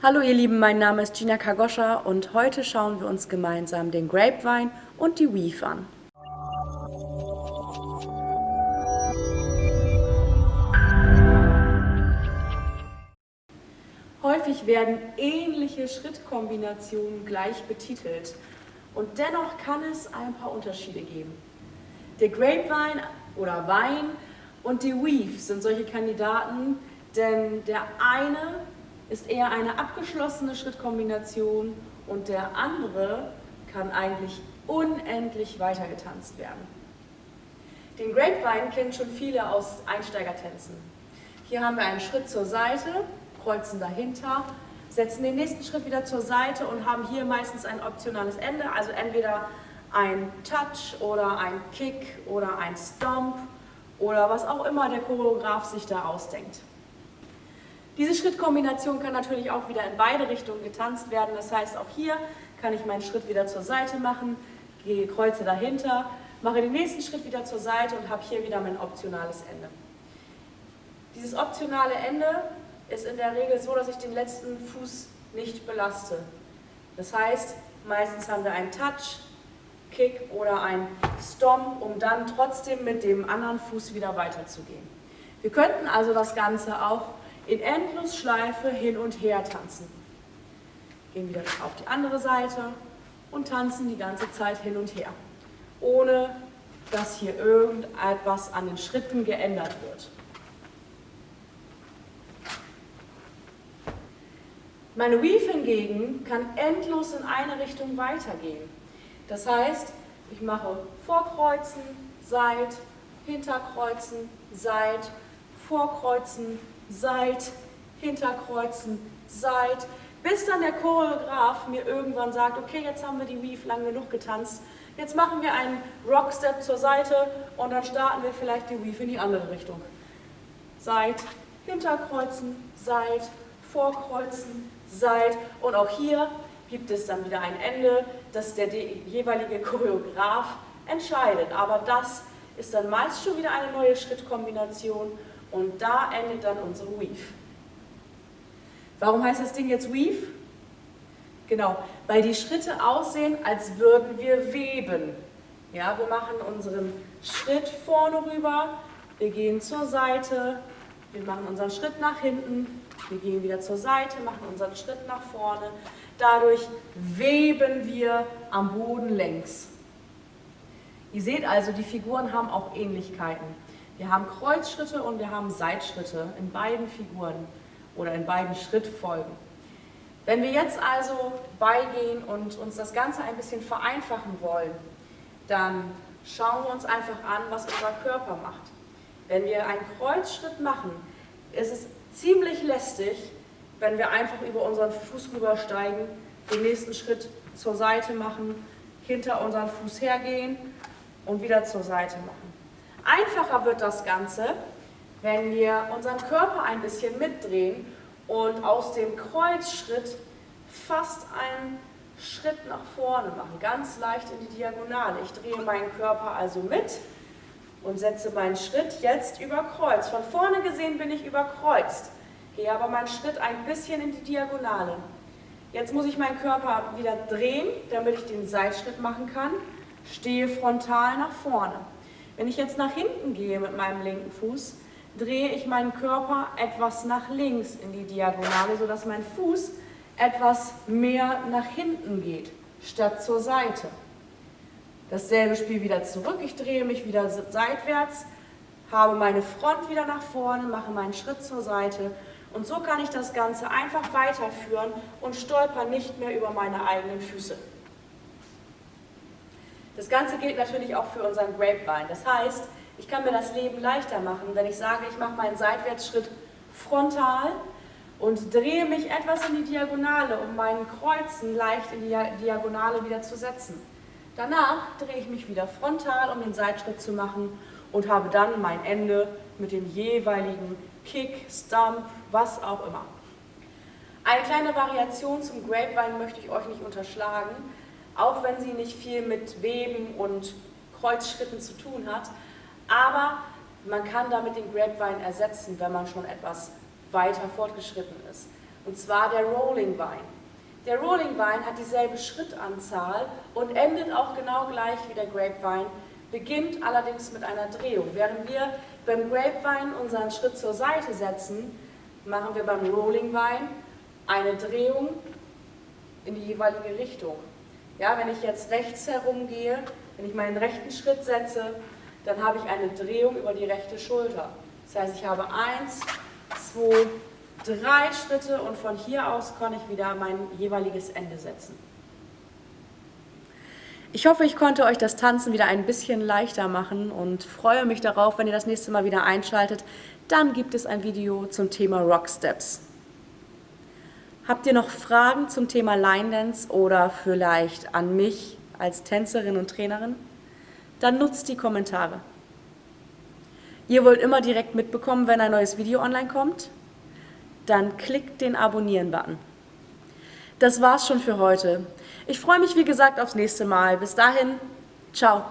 Hallo ihr Lieben, mein Name ist Gina Kagoscha und heute schauen wir uns gemeinsam den Grapevine und die Weave an. Häufig werden ähnliche Schrittkombinationen gleich betitelt und dennoch kann es ein paar Unterschiede geben. Der Grapevine oder Wein und die Weave sind solche Kandidaten, denn der eine ist eher eine abgeschlossene Schrittkombination und der andere kann eigentlich unendlich weitergetanzt werden. Den Grapevine kennen schon viele aus Einsteigertänzen. Hier haben wir einen Schritt zur Seite, kreuzen dahinter, setzen den nächsten Schritt wieder zur Seite und haben hier meistens ein optionales Ende, also entweder ein Touch oder ein Kick oder ein Stomp oder was auch immer der Choreograf sich da ausdenkt. Diese Schrittkombination kann natürlich auch wieder in beide Richtungen getanzt werden. Das heißt, auch hier kann ich meinen Schritt wieder zur Seite machen, gehe Kreuze dahinter, mache den nächsten Schritt wieder zur Seite und habe hier wieder mein optionales Ende. Dieses optionale Ende ist in der Regel so, dass ich den letzten Fuß nicht belaste. Das heißt, meistens haben wir einen Touch, Kick oder ein Stomp, um dann trotzdem mit dem anderen Fuß wieder weiterzugehen. Wir könnten also das Ganze auch in Endlosschleife hin und her tanzen. Gehen wieder auf die andere Seite und tanzen die ganze Zeit hin und her, ohne dass hier irgendetwas an den Schritten geändert wird. Meine Weave hingegen kann endlos in eine Richtung weitergehen. Das heißt, ich mache Vorkreuzen, Seit, Hinterkreuzen, Seit, Vorkreuzen, Seit, Hinterkreuzen, Seit, bis dann der Choreograf mir irgendwann sagt, okay, jetzt haben wir die Weave lang genug getanzt, jetzt machen wir einen Rockstep zur Seite und dann starten wir vielleicht die Weave in die andere Richtung. Seit, Hinterkreuzen, Seit, Vorkreuzen, Seit und auch hier gibt es dann wieder ein Ende, das der jeweilige Choreograf entscheidet. Aber das ist dann meist schon wieder eine neue Schrittkombination und da endet dann unsere Weave. Warum heißt das Ding jetzt Weave? Genau, weil die Schritte aussehen, als würden wir weben. Ja, wir machen unseren Schritt vorne rüber, wir gehen zur Seite, wir machen unseren Schritt nach hinten, wir gehen wieder zur Seite, machen unseren Schritt nach vorne. Dadurch weben wir am Boden längs. Ihr seht also, die Figuren haben auch Ähnlichkeiten. Wir haben Kreuzschritte und wir haben Seitschritte in beiden Figuren oder in beiden Schrittfolgen. Wenn wir jetzt also beigehen und uns das Ganze ein bisschen vereinfachen wollen, dann schauen wir uns einfach an, was unser Körper macht. Wenn wir einen Kreuzschritt machen, ist es ziemlich lästig, wenn wir einfach über unseren Fuß rübersteigen, den nächsten Schritt zur Seite machen, hinter unseren Fuß hergehen und wieder zur Seite machen. Einfacher wird das Ganze, wenn wir unseren Körper ein bisschen mitdrehen und aus dem Kreuzschritt fast einen Schritt nach vorne machen, ganz leicht in die Diagonale. Ich drehe meinen Körper also mit und setze meinen Schritt jetzt über Kreuz. Von vorne gesehen bin ich überkreuzt, gehe aber meinen Schritt ein bisschen in die Diagonale. Jetzt muss ich meinen Körper wieder drehen, damit ich den Seitschritt machen kann, stehe frontal nach vorne. Wenn ich jetzt nach hinten gehe mit meinem linken Fuß, drehe ich meinen Körper etwas nach links in die Diagonale, sodass mein Fuß etwas mehr nach hinten geht, statt zur Seite. Dasselbe Spiel wieder zurück, ich drehe mich wieder seitwärts, habe meine Front wieder nach vorne, mache meinen Schritt zur Seite und so kann ich das Ganze einfach weiterführen und stolper nicht mehr über meine eigenen Füße. Das Ganze gilt natürlich auch für unseren Grapevine. Das heißt, ich kann mir das Leben leichter machen, wenn ich sage, ich mache meinen Seitwärtsschritt frontal und drehe mich etwas in die Diagonale, um meinen Kreuzen leicht in die Diagonale wieder zu setzen. Danach drehe ich mich wieder frontal, um den Seitschritt zu machen und habe dann mein Ende mit dem jeweiligen Kick, Stump, was auch immer. Eine kleine Variation zum Grapevine möchte ich euch nicht unterschlagen auch wenn sie nicht viel mit Weben und Kreuzschritten zu tun hat. Aber man kann damit den Grapevine ersetzen, wenn man schon etwas weiter fortgeschritten ist. und zwar der Rolling Vine. Der Rolling Vine hat dieselbe Schrittanzahl und endet auch genau gleich wie der Grapevine, beginnt allerdings mit einer Drehung. Während wir beim Grapevine unseren Schritt zur Seite setzen, machen wir beim Rolling Vine eine Drehung in die jeweilige Richtung. Ja, wenn ich jetzt rechts herumgehe, wenn ich meinen rechten Schritt setze, dann habe ich eine Drehung über die rechte Schulter. Das heißt, ich habe eins, zwei, drei Schritte und von hier aus kann ich wieder mein jeweiliges Ende setzen. Ich hoffe, ich konnte euch das Tanzen wieder ein bisschen leichter machen und freue mich darauf, wenn ihr das nächste Mal wieder einschaltet. Dann gibt es ein Video zum Thema Rock Steps. Habt ihr noch Fragen zum Thema Line Dance oder vielleicht an mich als Tänzerin und Trainerin? Dann nutzt die Kommentare. Ihr wollt immer direkt mitbekommen, wenn ein neues Video online kommt? Dann klickt den Abonnieren-Button. Das war's schon für heute. Ich freue mich wie gesagt aufs nächste Mal. Bis dahin, ciao.